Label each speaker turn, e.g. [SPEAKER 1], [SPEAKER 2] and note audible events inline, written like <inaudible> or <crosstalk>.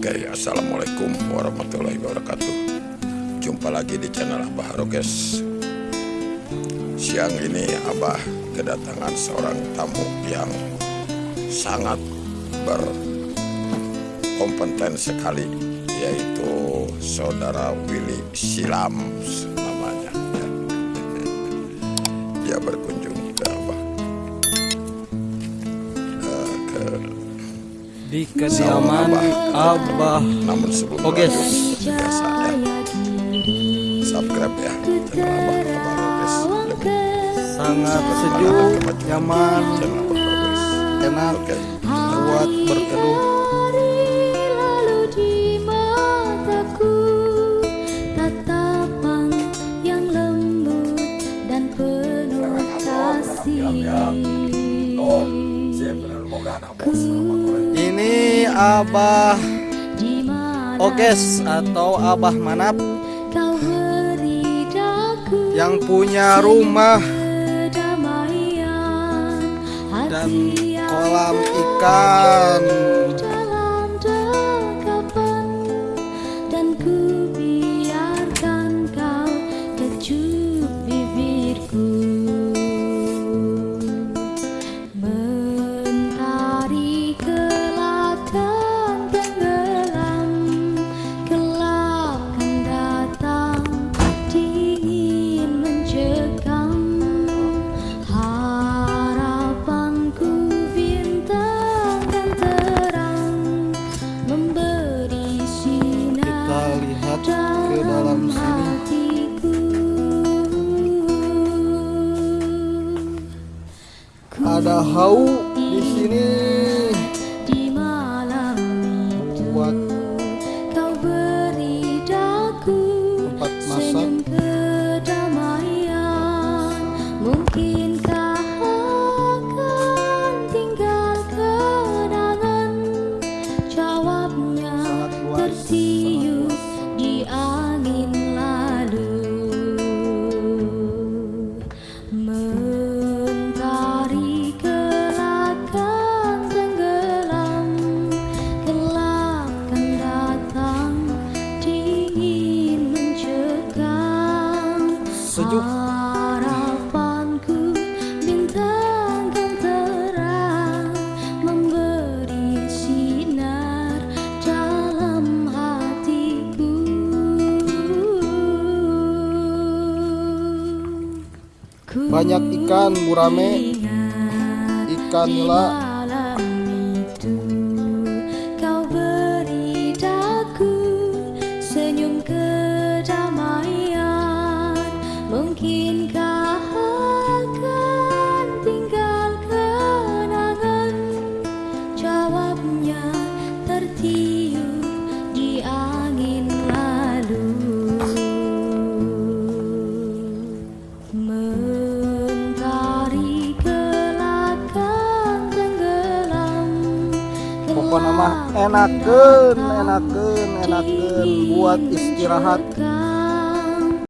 [SPEAKER 1] Oke, assalamualaikum warahmatullahi wabarakatuh. Jumpa lagi di channel Abah Harokes. Siang ini Abah kedatangan seorang tamu yang sangat berkompeten sekali, yaitu saudara Willy Silam namanya. <laughs> Dia berkunjung
[SPEAKER 2] di kediaman Abah
[SPEAKER 1] namun sebelum
[SPEAKER 2] Oke.
[SPEAKER 1] biasa ya subscribe ya channel Abah Abah Harokes. Lebih
[SPEAKER 2] sangat sejuk, nyaman, enak
[SPEAKER 1] Oke.
[SPEAKER 2] buat berteduh. Ini Abah Oges atau Abah Manap yang punya rumah dan kolam ikan. Lihat ke dalam sini. Ada hau di sini
[SPEAKER 3] di malam itu
[SPEAKER 2] buat
[SPEAKER 3] kau beri daku
[SPEAKER 2] tempat masak.
[SPEAKER 3] tinggal kenangan jawabnya
[SPEAKER 2] Sejuk.
[SPEAKER 3] harapanku bintang terang memberi sinar dalam hatiku Ku
[SPEAKER 2] Banyak ikan gurame, ikan nila. Pokoknya mah enakeun, enakeun, enakeun buat istirahat.